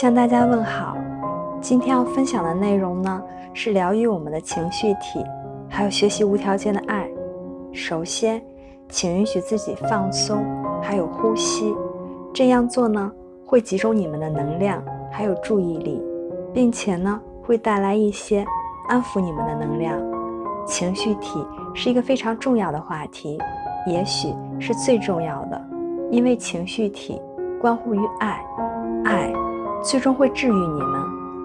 向大家问好。今天要分享的内容呢，是疗愈我们的情绪体，还有学习无条件的爱。首先，请允许自己放松，还有呼吸。这样做呢，会集中你们的能量，还有注意力，并且呢，会带来一些安抚你们的能量。情绪体是一个非常重要的话题，也许是最重要的，因为情绪体关乎于爱，爱最终会治愈你们，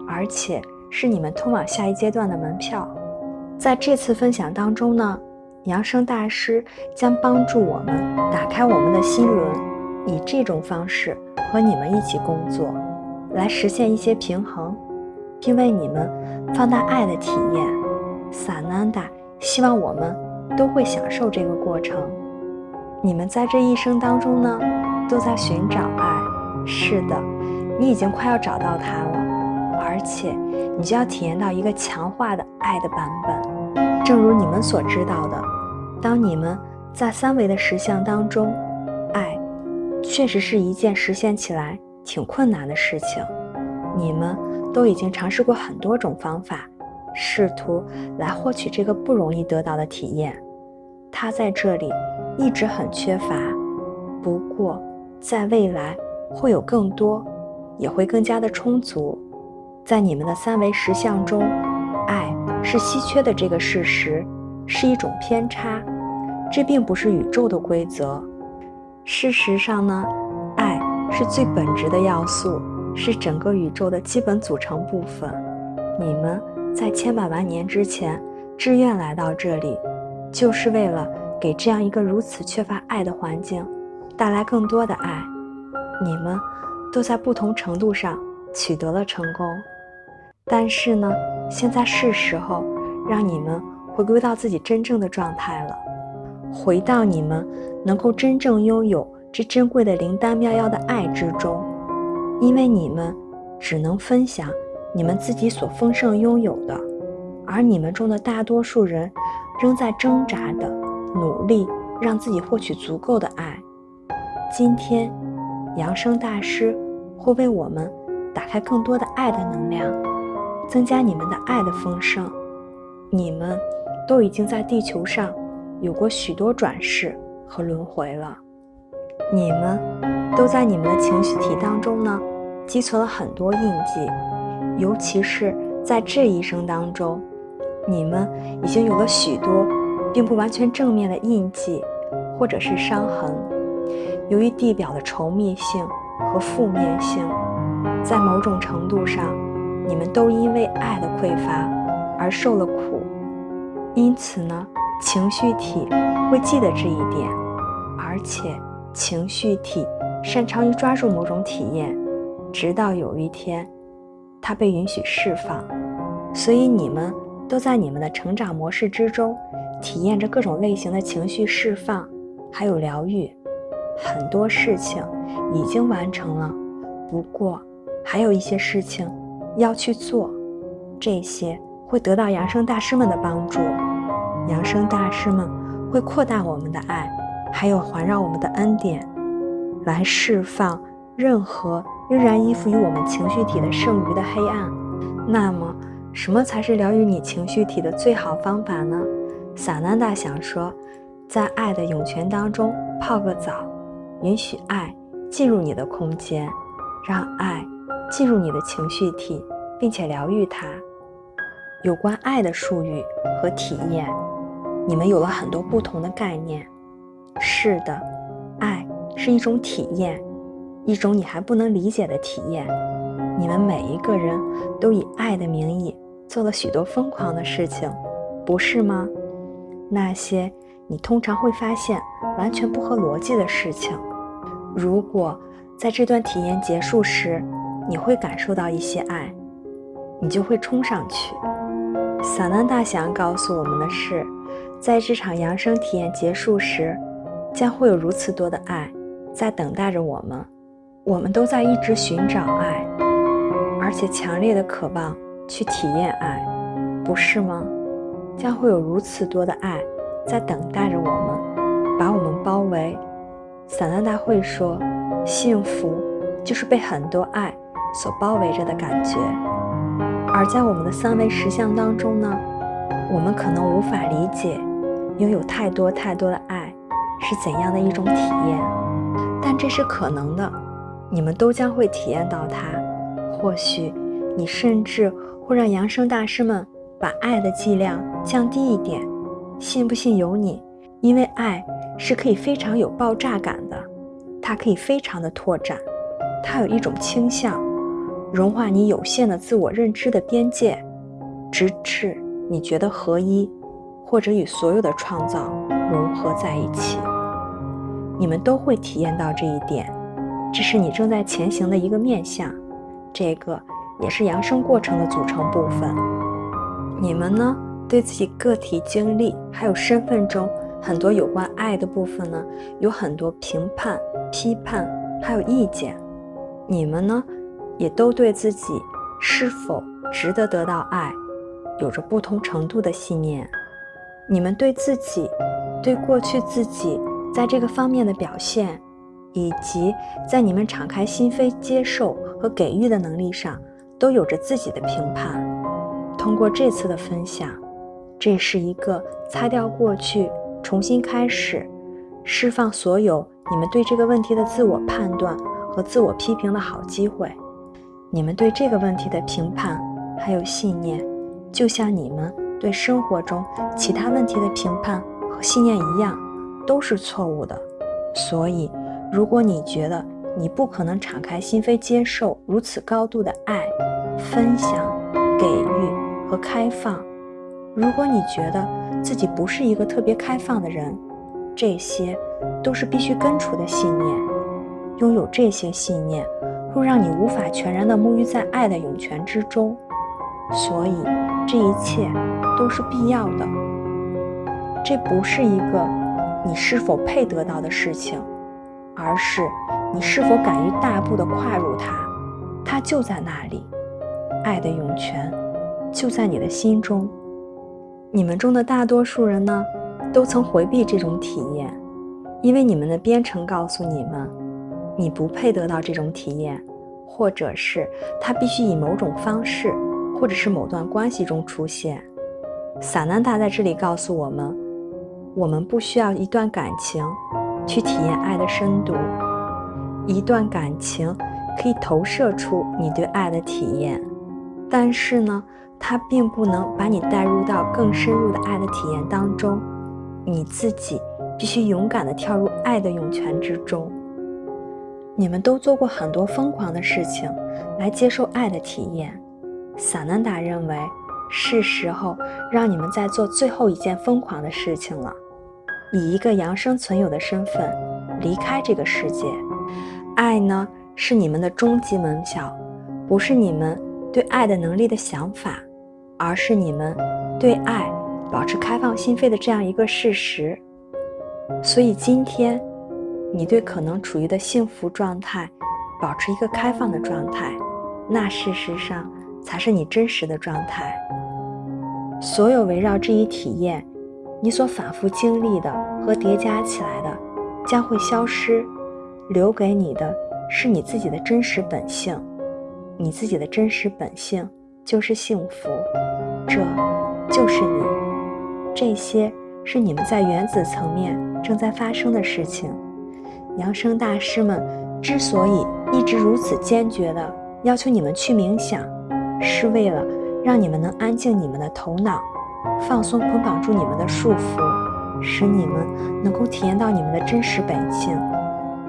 而且是你们通往下一阶段的门票。在这次分享当中呢，扬声大师将帮助我们打开我们的心轮，以这种方式和你们一起工作，来实现一些平衡，并为你们放大爱的体验。萨南达。希望我们都会享受这个过程。你们在这一生当中呢，都在寻找爱。是的，你已经快要找到它了，而且你就要体验到一个强化的爱的版本。正如你们所知道的，当你们在三维的实相当中，爱确实是一件实现起来挺困难的事情。你们都已经尝试过很多种方法。试图来获取这个不容易得到的体验，它在这里一直很缺乏。不过，在未来会有更多，也会更加的充足。在你们的三维实相中，爱是稀缺的这个事实是一种偏差，这并不是宇宙的规则。事实上呢，爱是最本质的要素，是整个宇宙的基本组成部分。你们。在千百万年之前，志愿来到这里，就是为了给这样一个如此缺乏爱的环境带来更多的爱。你们都在不同程度上取得了成功，但是呢，现在是时候让你们回归到自己真正的状态了，回到你们能够真正拥有这珍贵的灵丹妙药的爱之中，因为你们只能分享。你们自己所丰盛拥有的，而你们中的大多数人仍在挣扎的努力，让自己获取足够的爱。今天，扬声大师会为我们打开更多的爱的能量，增加你们的爱的丰盛。你们都已经在地球上有过许多转世和轮回了，你们都在你们的情绪体当中呢，积存了很多印记。尤其是在这一生当中，你们已经有了许多并不完全正面的印记，或者是伤痕。由于地表的稠密性和负面性，在某种程度上，你们都因为爱的匮乏而受了苦。因此呢，情绪体会记得这一点，而且情绪体擅长于抓住某种体验，直到有一天。它被允许释放，所以你们都在你们的成长模式之中，体验着各种类型的情绪释放，还有疗愈。很多事情已经完成了，不过还有一些事情要去做，这些会得到扬声大师们的帮助。扬声大师们会扩大我们的爱，还有环绕我们的恩典，来释放任何。仍然依附于我们情绪体的剩余的黑暗，那么什么才是疗愈你情绪体的最好方法呢？萨南达想说，在爱的涌泉当中泡个澡，允许爱进入你的空间，让爱进入你的情绪体，并且疗愈它。有关爱的术语和体验，你们有了很多不同的概念。是的，爱是一种体验。一种你还不能理解的体验，你们每一个人都以爱的名义做了许多疯狂的事情，不是吗？那些你通常会发现完全不合逻辑的事情，如果在这段体验结束时，你会感受到一些爱，你就会冲上去。萨南大想告诉我们的是，在这场扬声体验结束时，将会有如此多的爱在等待着我们。我们都在一直寻找爱，而且强烈的渴望去体验爱，不是吗？将会有如此多的爱在等待着我们，把我们包围。散兰大会说，幸福就是被很多爱所包围着的感觉。而在我们的三维实相当中呢，我们可能无法理解拥有太多太多的爱是怎样的一种体验，但这是可能的，你们都将会体验到它。或许你甚至会让扬声大师们把爱的剂量降低一点，信不信由你。因为爱是可以非常有爆炸感的，它可以非常的拓展，它有一种倾向，融化你有限的自我认知的边界，直至你觉得合一，或者与所有的创造融合在一起。你们都会体验到这一点，这是你正在前行的一个面向，这个也是扬升过程的组成部分。你们呢，对自己个体经历还有身份中。很多有关爱的部分呢，有很多评判、批判，还有意见。你们呢，也都对自己是否值得得到爱，有着不同程度的信念。你们对自己、对过去自己在这个方面的表现，以及在你们敞开心扉接受和给予的能力上，都有着自己的评判。通过这次的分享，这是一个擦掉过去。重新开始，释放所有你们对这个问题的自我判断和自我批评的好机会。你们对这个问题的评判还有信念，就像你们对生活中其他问题的评判和信念一样，都是错误的。所以，如果你觉得你不可能敞开心扉接受如此高度的爱、分享、给予和开放，如果你觉得，自己不是一个特别开放的人，这些都是必须根除的信念。拥有这些信念，会让你无法全然的沐浴在爱的涌泉之中。所以，这一切都是必要的。这不是一个你是否配得到的事情，而是你是否敢于大步的跨入它。它就在那里，爱的涌泉就在你的心中。你们中的大多数人呢，都曾回避这种体验，因为你们的编程告诉你们，你不配得到这种体验，或者是它必须以某种方式，或者是某段关系中出现。萨南达在这里告诉我们，我们不需要一段感情去体验爱的深度，一段感情可以投射出你对爱的体验，但是呢。它并不能把你带入到更深入的爱的体验当中，你自己必须勇敢地跳入爱的涌泉之中。你们都做过很多疯狂的事情来接受爱的体验，萨南达认为是时候让你们再做最后一件疯狂的事情了，以一个扬生存有的身份离开这个世界。爱呢，是你们的终极门票，不是你们。对爱的能力的想法，而是你们对爱保持开放心扉的这样一个事实。所以今天，你对可能处于的幸福状态保持一个开放的状态，那事实上才是你真实的状态。所有围绕这一体验，你所反复经历的和叠加起来的，将会消失，留给你的是你自己的真实本性。你自己的真实本性就是幸福，这就是你。这些是你们在原子层面正在发生的事情。扬声大师们之所以一直如此坚决地要求你们去冥想，是为了让你们能安静你们的头脑，放松捆绑住你们的束缚，使你们能够体验到你们的真实本性，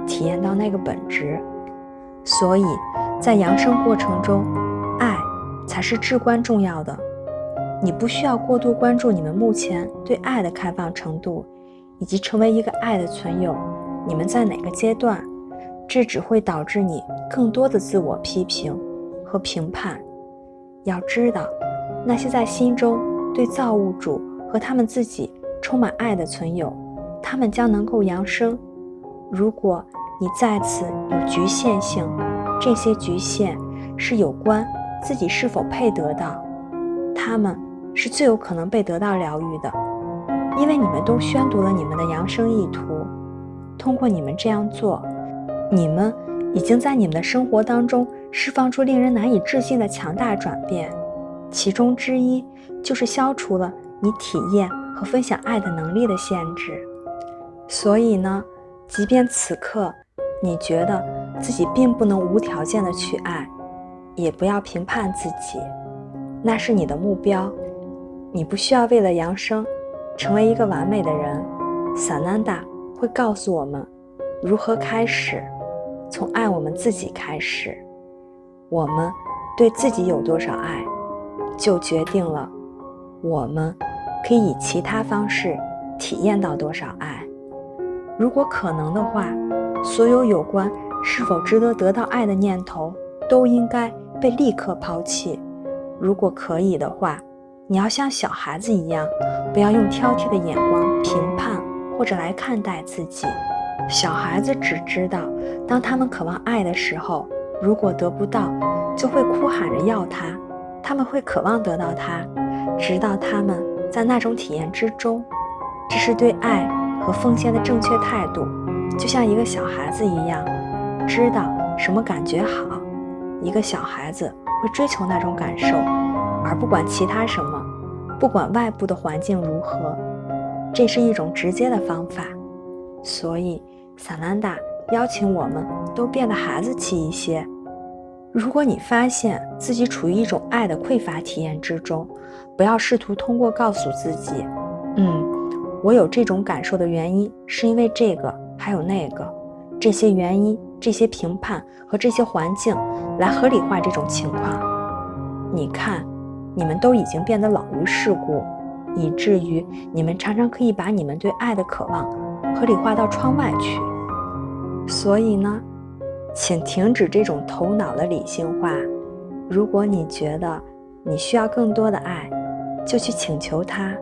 体验到那个本质。所以。在扬升过程中，才是至关重要的。你不需要过度关注你们目前对爱的开放程度，以及成为一个爱的存有，你们在哪个阶段？这只会导致你更多的自我批评和评判。要知道，那些在心中对造物主和他们自己充满爱的存有，他们将能够扬升。如果你在此有局限性，这些局限是有关自己是否配得到，他们是最有可能被得到疗愈的，因为你们都宣读了你们的扬声意图。通过你们这样做，你们已经在你们的生活当中释放出令人难以置信的强大转变，其中之一就是消除了你体验和分享爱的能力的限制。所以呢，即便此刻你觉得自己并不能无条件的去爱，也不要评判自己，那是你的目标，你不需要为了扬升，成为一个完美的人。萨南达会告诉我们如何开始，从爱我们自己开始。我们对自己有多少爱，就决定了我们可以以其他方式体验到多少爱。如果可能的话，所有有关是否值得得到爱的念头都应该被立刻抛弃。如果可以的话，你要像小孩子一样，不要用挑剔的眼光评判或者来看待自己。小孩子只知道，当他们渴望爱的时候。如果得不到，就会哭喊着要它。他们会渴望得到它，直到他们在那种体验之中。这是对爱和奉献的正确态度，就像一个小孩子一样，知道什么感觉好。一个小孩子会追求那种感受，而不管其他什么，不管外部的环境如何。这是一种直接的方法。所以，萨兰达。邀请我们都变得孩子气一些。如果你发现自己处于一种爱的匮乏体验之中，不要试图通过告诉自己：“嗯，我有这种感受的原因是因为这个，还有那个，这些原因、这些评判和这些环境来合理化这种情况。”你看，你们都已经变得老于世故，以至于你们常常可以把你们对爱的渴望合理化到窗外去。所以呢，请停止这种头脑的理性化。如果你觉得你需要更多的爱，就去请求它。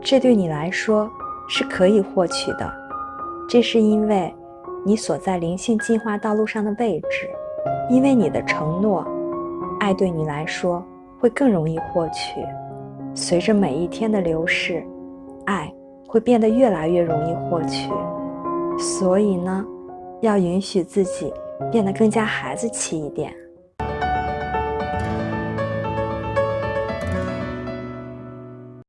这对你来说是可以获取的。这是因为你所在灵性进化道路上的位置，因为你的承诺，爱对你来说会更容易获取。随着每一天的流逝，爱会变得越来越容易获取。所以呢，要允许自己变得更加孩子气一点。